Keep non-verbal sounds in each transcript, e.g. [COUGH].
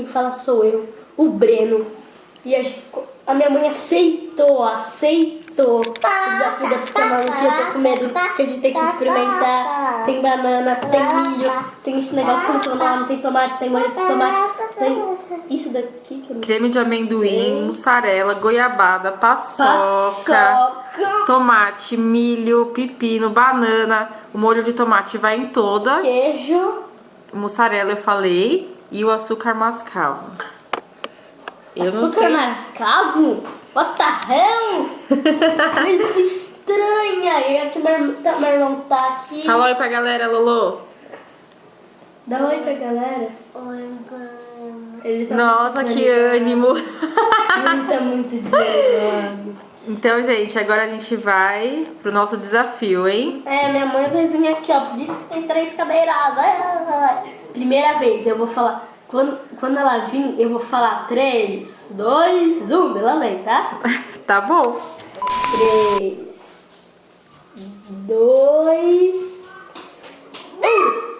quem fala sou eu, o Breno. E a, a minha mãe aceitou, aceitou o desafio da pizza maluca. Eu tô com medo que a gente tem que experimentar. Tem banana, tem milho, tem esse negócio que eu não tem tomate, tem molho de tomate, tem isso daqui que eu não Creme de amendoim, mussarela, goiabada, paçoca, Paçoca, tomate, milho, pepino, banana. O molho de tomate vai em todas. queijo. Mussarela eu falei. E o açúcar mascavo. Eu não Açúcar sei. mascavo? What the hell? [LAUGHS] Coisa estranha. E aqui meu, irmão- tá- meu irmão tá aqui. Fala oi pra galera, Lolo. Dá oi pra galera. Ele tá Nossa, que ânimo. Ele tá muito desanimado. Então, gente, agora a gente vai pro nosso desafio, hein? É, minha mãe vai vir aqui, ó. Por isso que tem três cadeiras. Ai, ai, ai. Primeira vez, eu vou falar. Quando, quando ela vir, eu vou falar 3, 2, 1. Ela vem, tá? [LAUGHS] Tá bom. 3, 2, 1.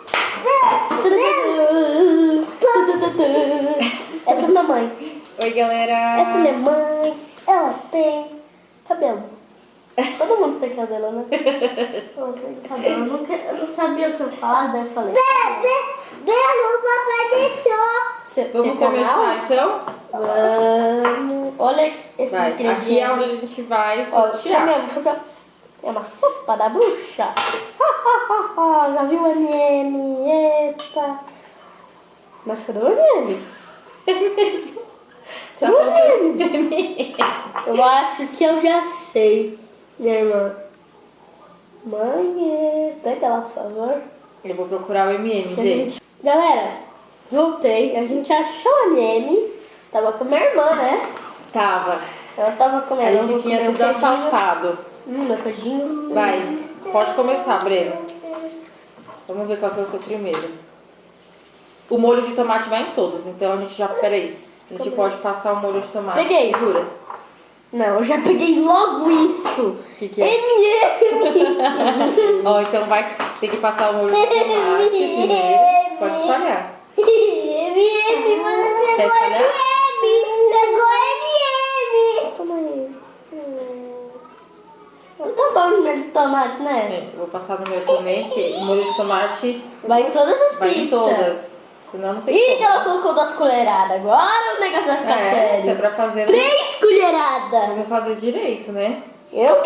Essa é minha mãe. Oi, galera. Essa é minha mãe. Ela tem cabelo. Todo mundo tem cabelo, né? [LAUGHS] Ela tem cabelo. Eu não, eu sabia o que eu falar, daí eu falei. Papai deixou. Vamos canal? começar, então? Vamos. Olha esse Vai. ingrediente. Aqui é onde a gente vai sortear. Vou fazer é uma sopa da bruxa. Já viu o MM? Eita. Mas cadê o MM? Tá [LAUGHS] Cadê o MM? Eu acho que eu já sei, minha irmã. Mãe, pega lá, por favor. Eu vou procurar o MM, gente. Galera, voltei. A gente achou o MM. Tava com a minha irmã, né? Tava. Ela tava A comendo. Eu gente tinha sido assaltado. Hum, meu queijinho. Vai. Pode começar, Breno. Vamos ver qual que é o seu primeiro. O molho de tomate vai em todos, então a gente já. Peraí. A gente pode passar o molho de tomate. Peguei. Segura. Não, eu já peguei logo isso. O que, que é? MM. [LAUGHS] Ó, então vai ter que passar o molho de [LAUGHS] tomate primeiro. Pode espalhar. MM, você Quer pegou? MM. Pegou MM. Toma aí. Hum. Não tá bom o molho de tomate, né? É, vou passar no meu também, porque o molho de tomate Vai em todas as vai pizzas. em todas. Senão não tem Ih, como. ela colocou duas colheradas. Agora o negócio vai ficar É, sério. é pra fazer. Três colheradas. Vamos fazer direito, né? Eu vou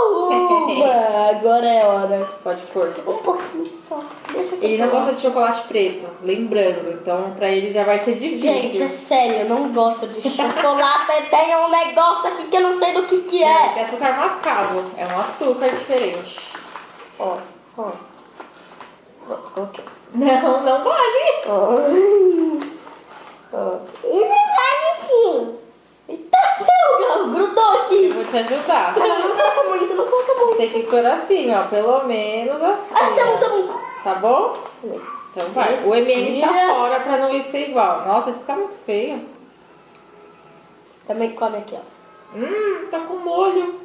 uma. [LAUGHS] Agora é hora. Pode pôr. Um pouquinho só. Deixa eu Ele não gosta de chocolate preto, lembrando. Então, pra ele já vai ser Gente, é difícil. sério, eu não gosto de chocolate. [LAUGHS] Tem um negócio aqui que eu não sei do que que É, é. que é açúcar mascavo. É um açúcar diferente. Ó, ó. Não, não vale. Isso vale sim. Eita, meu, grudou Eu aqui. vou te ajudar. Ah, não, não coloca muito, não coloca muito. Tem que pôr assim, ó. Pelo menos assim. Ah, tá bom, tá bom. Tá bom? Então vai. O MM tá fora pra não ir ser igual. Nossa, esse tá muito feio. Também come aqui, ó. Hum, tá com molho.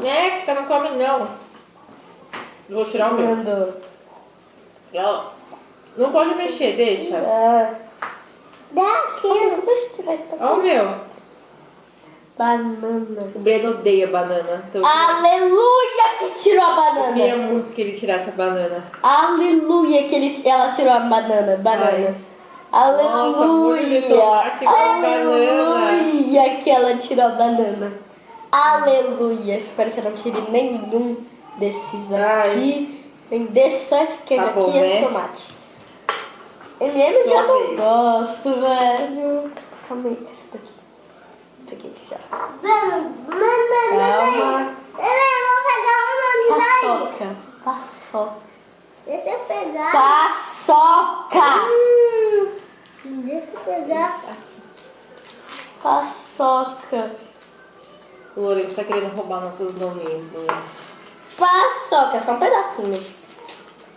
Neca, não come não. Eu Vou tirar o meu. Mandou. Não pode mexer, deixa. Ah, Daqui. eu. Ó o meu. Banana. O Breno odeia banana. Então eu Aleluia que tirou a queria banana. muito que ele tirasse a banana. Aleluia que ele, ela tirou a banana. Banana. Nossa, de Aleluia. com Aleluia que ela tirou a banana. Aleluia. Espero que eu não tire nenhum desses Ai. aqui. Nem desse, só esse queijo Tá aqui bom, e esse né? tomate. MM Sua já não gosto, velho. Calma aí, essa daqui. Peguei já. Vamos. Mamãe, Calma. mamãe, vou pegar o nome daí. Paçoca. Paçoca. Deixa eu pegar. Paçoca. Deixa eu pegar. Paçoca. O Lourenço tá querendo roubar nossos nominhos. Né? Paçoca. Só um pedacinho.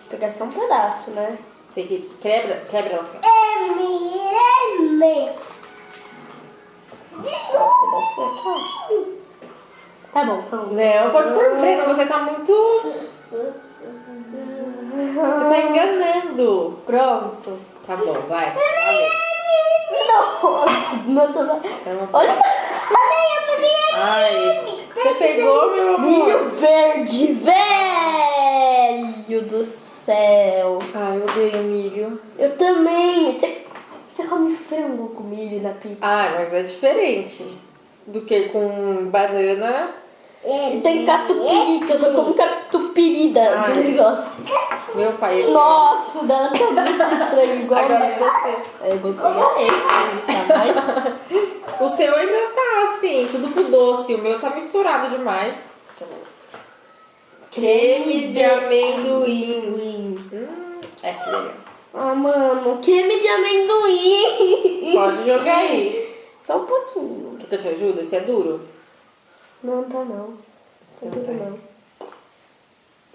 Pegar só um pedaço, né? Tem que quebra, quebra ela assim. M, M. Tá bom, tá bom. Não, pode pôr Breno, você tá muito. Você tá enganando. Pronto. Tá bom, vai. Nossa, não tô... Olha, Ai, você pegou, meu milho amor? verde, velho do céu. Ai, eu odeio milho. Eu também. Você, você come frango com milho na pizza? Ah, mas é diferente do que com banana. E tem catupiry, que eu só como catupiry da, Ai. do negócio. Meu pai. ele- Nossa, o dela [LAUGHS] tá muito estranho, igual Agora é você. Eu vou pegar esse, tá mais... [LAUGHS] O seu ainda tá assim, tudo pro doce. O meu tá misturado demais. Creme de amendoim. Hum, é, que legal. Ah, mano, creme de amendoim. Pode jogar aí. Só um pouquinho. Quer que eu te ajude? Esse é duro? Não, tá não. Tá Então vai. não.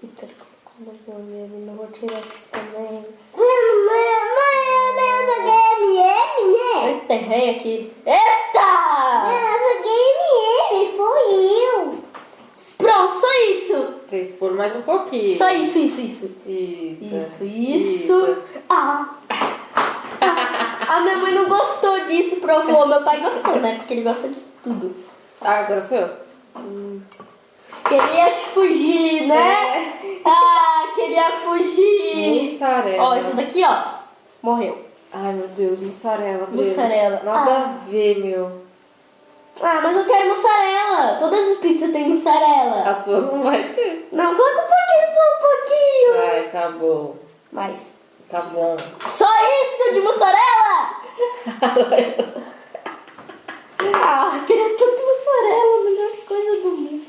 Eita, colocou mais uma vez, não vou tirar aqui também. Mamãe, mãe, eu peguei MM, né? Eita, errei aqui. Eita! Eu peguei MM, foi eu. Pronto, só isso. Tem que pôr mais um pouquinho. Só isso, isso, isso. Isso. Isso, isso. Ah. [LAUGHS] A minha mãe não gostou disso, provou. Meu pai gostou, né? Porque ele gosta de tudo. Ah, agora sou eu. Queria fugir, né? Ah, queria fugir. Mussarela. Ó, esse daqui, ó. Morreu. Ai, meu Deus, mussarela. Mussarela. Nada Ah. a ver, meu. Ah, mas eu quero mussarela. Todas as pizzas têm mussarela. A sua não vai ter. Não, coloca um pouquinho, só um pouquinho. Ai, tá bom. Mais. Tá bom. Só isso de mussarela? [LAUGHS] Ah, queria tanto mussarela, a melhor coisa do mundo.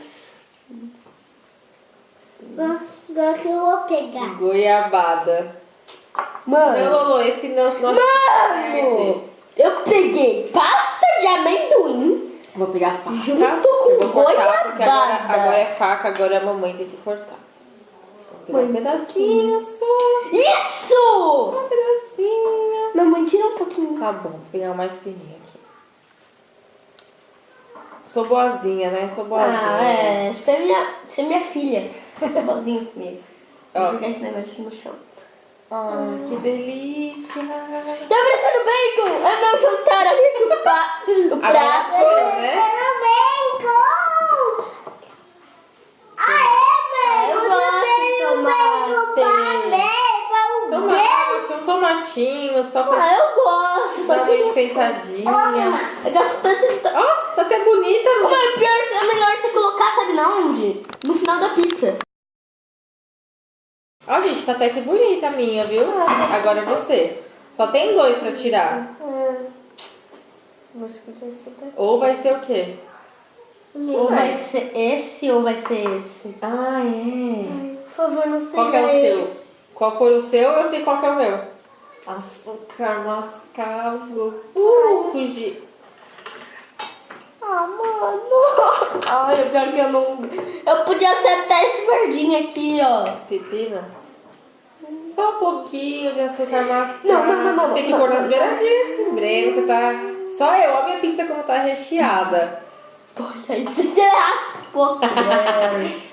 Agora que eu vou pegar. Goiabada. Não, Mano, Lolo, esse não. não mano, eu peguei pasta de amendoim Vou pegar a faca. Junto com cortar, porque agora, goiabada. agora é faca, agora a mamãe tem que cortar. Pegar um Mãe, pedacinho só. Isso! Só um pedacinho. Não, mãe, tira um pouquinho. Tá bom, vou pegar mais fininho aqui. Sou boazinha, né? Sou boazinha. Ah, é. Você é minha, você é minha filha. Bozinho comigo. Vou jogar esse negócio no chão. Ai, que delícia. Tá parecendo bacon! É meu jantar ali pa, prato. sou eu, né? Eu bacon! Ah, Aê, eu velho! gosto de tomate. Tomate, um tomatinho, só pra Ah, eu gosto. Só que enfeitadinha. eu gosto tanto de... to- Ó, tá até bonita, mano. Mano, pior, é melhor você colocar, sabe na onde? No final da pizza. Ó, gente, tá até que bonita a minha, viu? Agora é você. Só tem dois pra tirar. Vou escutar esse daqui. Ou vai ser o quê? Ou vai ser esse ou vai ser esse? Ah, é. Por favor, não sei. Qual que é o seu? Qual for o seu, eu sei qual que é o meu. Açúcar mascavo. Uh, fugi. Ah, mano. Olha, pior que eu não. Eu podia acertar esse verdinho aqui, ó. Pepina? Só um pouquinho de açúcar mascavo. Não, não, não, não, Tem que não, pôr não. nas beiradinhas. Breno, você tá... Só eu. Olha a minha pizza como tá recheada. Poxa, errasse um pouco.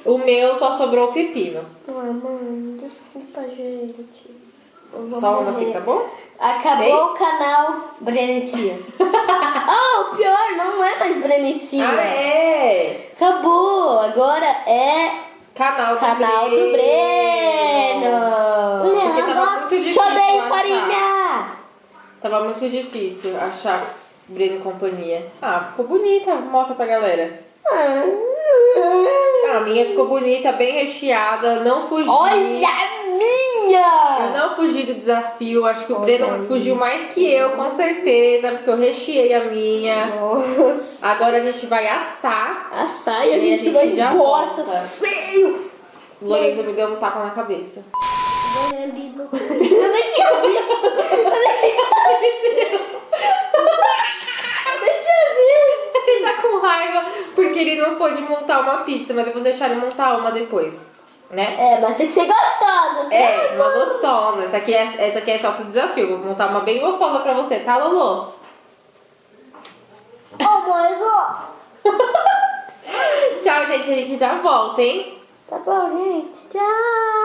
O meu só sobrou o pepino. Ah, mano, desculpa, gente. Só uma assim, tá bom? Acabou Ei. o canal Brenecia. [LAUGHS] ah, o pior, não é mais Brenecia. Ah, é? Acabou, agora é Canal do canal do Breno. Difícil Chodeio achar. farinha. Tava muito difícil achar Breno e companhia. Ah, ficou bonita. Mostra pra galera. Ah. A minha ficou bonita, bem recheada. Não fugi. Olha a Eu minha! não fugi do desafio. Acho que o Olha Breno fugiu mais que eu, com certeza. Porque eu recheei a minha. Nossa. Agora a gente vai assar. A saia a E a gente, gente vai já embora, volta. feio. O Lorenzo me deu um tapa na cabeça. Tinha visto. Eu nem tinha visto. Eu tinha visto. Ele tá com raiva porque ele não pôde montar uma pizza, mas eu vou deixar ele montar uma depois, né? É, mas tem que ser gostosa. tá? É, uma gostosa. Essa aqui é, essa aqui é só pro desafio. Vou montar uma bem gostosa pra você, tá, Lolo? Oh, mãe. Tchau, gente. A gente já volta, hein? Tá bom, gente. Tchau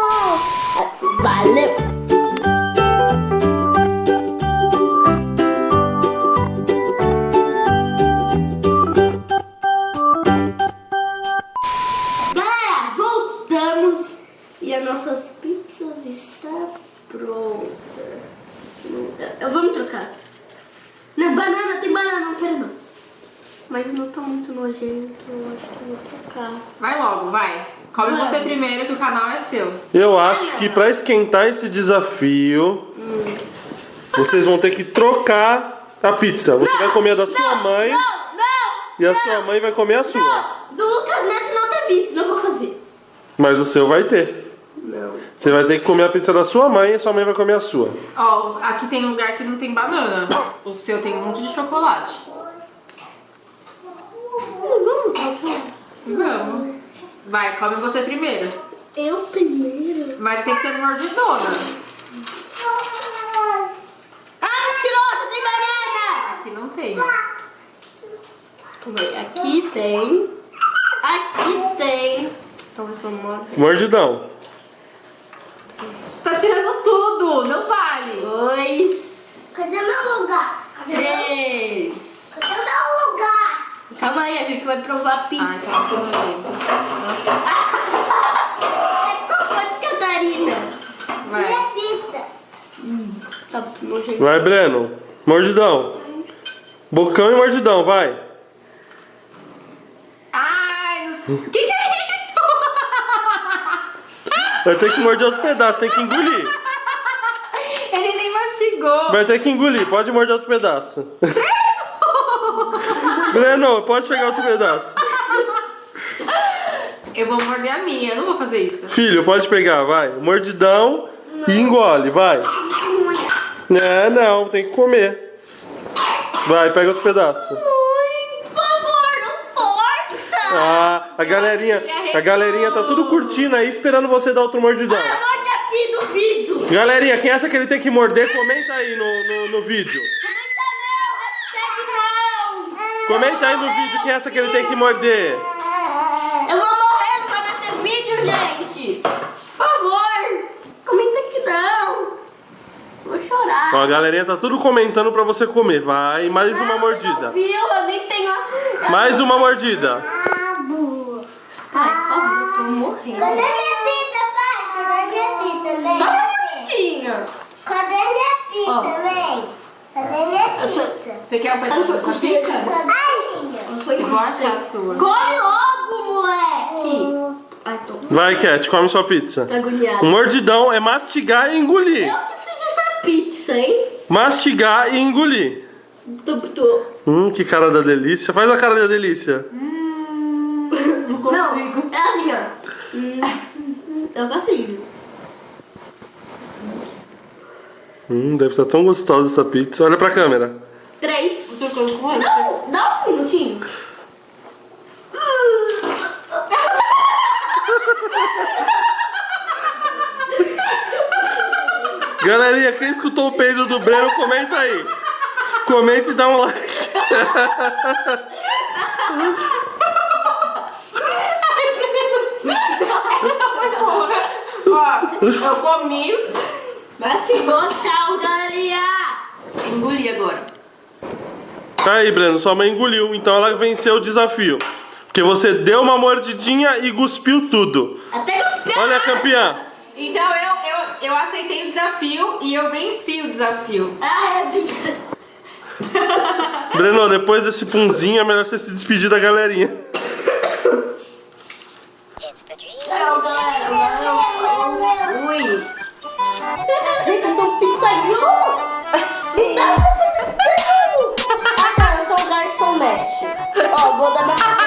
galera voltamos E as nossas pizzas está pronta. Eu vou me trocar. Não, banana, tem banana, não quero não. Mas meu tá muito nojento, eu acho que eu vou trocar. Vai logo, vai. Come Vai. você primeiro que o canal é seu. Eu acho que pra esquentar esse desafio, vocês vão ter que trocar a pizza. Você vai comer a da sua mãe Não, não! e a sua mãe vai comer a sua. Não! Do Lucas Neto não teve isso, não vou fazer. Mas o seu vai ter. Não. Você vai ter que comer a pizza da sua mãe e a sua mãe vai comer a sua. Ó, aqui tem um lugar que não tem banana. O seu tem um monte de chocolate. Vamos. Vai, come você primeiro. Eu primeiro? Mas tem que ser mordidona. Ah, mentirosa, tem banana! Aqui não tem. Aqui tem. Aqui tem. Talvez eu morda. Mordidão. Você tá tirando tudo, não vale. Dois. Cadê meu lugar? Três. Cadê meu lugar? Calma aí, a gente vai provar a pizza. Ai, tá ficando nojento. [LAUGHS] É culpa de Catarina. Vai. Minha fita. Tá muito nojento. Vai, Breno. Mordidão. Bocão e mordidão, vai. Ai, o que, que é isso? [LAUGHS] Vai ter que morder outro pedaço, tem que engolir. Ele nem mastigou. Vai ter que engolir, pode morder outro pedaço. Breno, pode pegar outro pedaço. Eu vou morder a minha, eu não vou fazer isso. Filho, pode pegar, vai. Mordidão e engole, vai. É, não, tem que comer. Vai, pega outro pedaço. Por favor, não força! Ah, a galerinha, a galerinha tá tudo curtindo aí, esperando você dar outro mordidão. Ah, morde aqui vídeo. Galerinha, quem acha que ele tem que morder, comenta aí no, no, no vídeo. Comenta não, hashtag não. Comenta aí no vídeo quem acha que ele tem que morder. Eu vou morrer, não vai ter vídeo, gente. Por favor, comenta que não. Vou chorar. Ó, a galerinha tá tudo comentando pra você comer. Vai, mais uma Ah, você Não mordida. viu, eu nem tenho... a- Mais uma mordida. Cabo. Ai, por favor, eu tô morrendo. Cadê minha fita, pai? Cadê minha fita, mãe? Só uma Cadê? mordidinha. Cadê minha Ó. mãe? Cadê minha fita? Você quer um pedaço Eu sou dessa costeira. pizza? Cadê a minha? Eu vou achar a sua. Come logo, moleque. Ai, tô Vai, Cat, come sua pizza. tô agoniada. Mordidão é mastigar e engolir. Eu que fiz essa pizza, hein? Mastigar e engolir. Tô, tô. Hum, que cara da delícia. Faz a cara da delícia. Não consigo. Não, é assim, ó. Hum, Eu consigo. Hum, deve estar tão gostosa essa pizza. Olha pra câmera. Três. Eu tô com raiva. Não, dá um minutinho. Galerinha, quem escutou o peido do Breno, comenta aí. Comenta e dá um like. Ó, eu comi. Mastigou, tchau, galerinha. Engoli agora. Tá aí, Breno, sua mãe engoliu, então ela venceu o desafio. Porque você deu uma mordidinha e cuspiu tudo. Até os Olha a campeã. Então eu, eu, eu aceitei o desafio e eu venci o desafio. [LAUGHS] Ah, é. Breno, depois desse punzinho é melhor você se despedir da galerinha. Não, galera, valeu. Gente, eu sou um pizzaiolo. Não, ah, tá, eu sou um garçonete. Ó, vou dar uma...